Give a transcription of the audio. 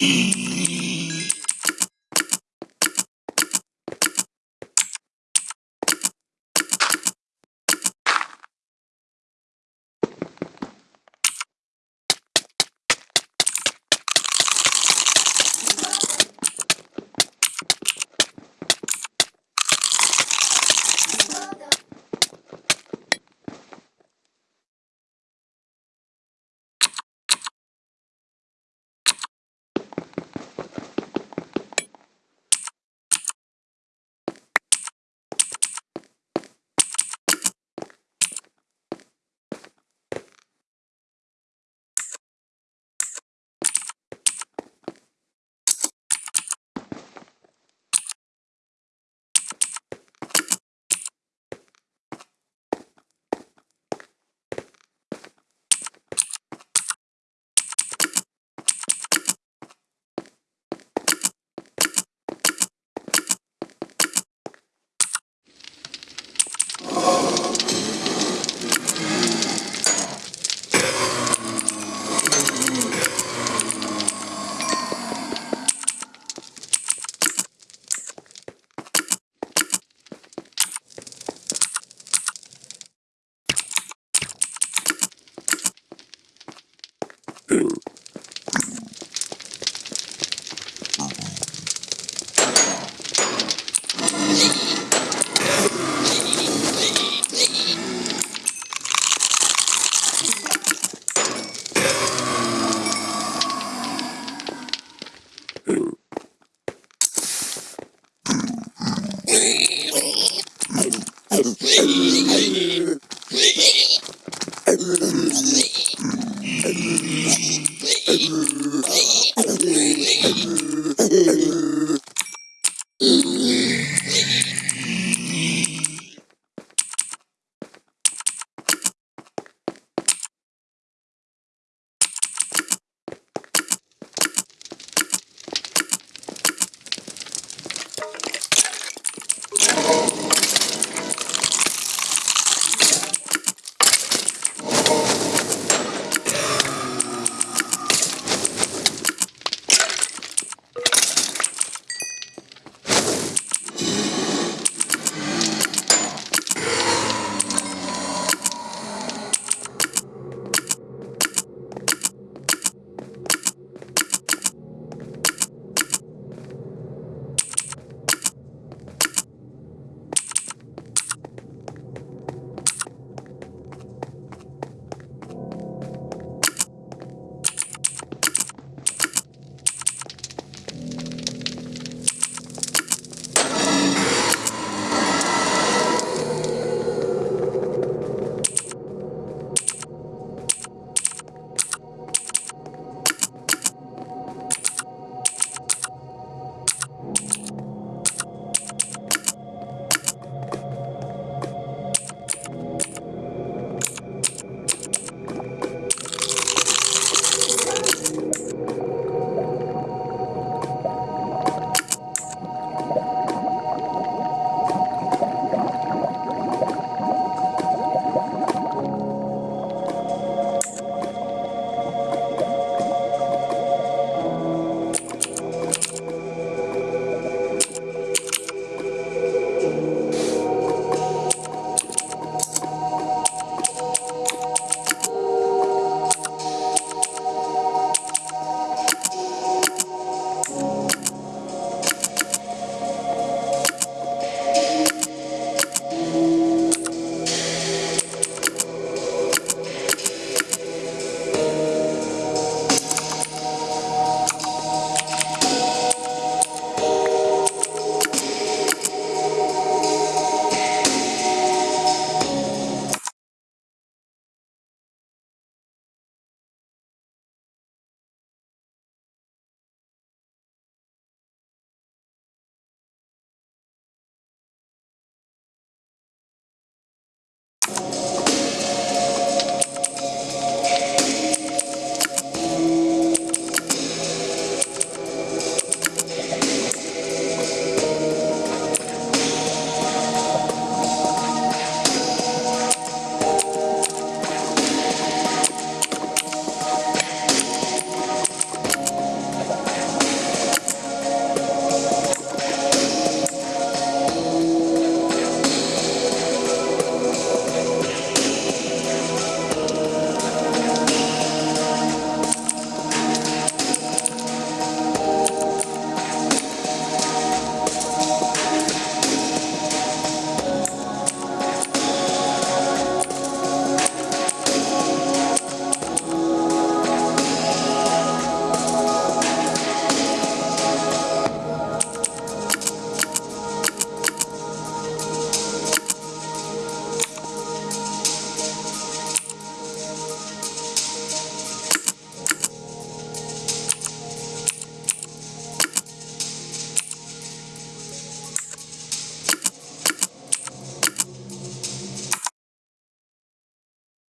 Mm. Hey!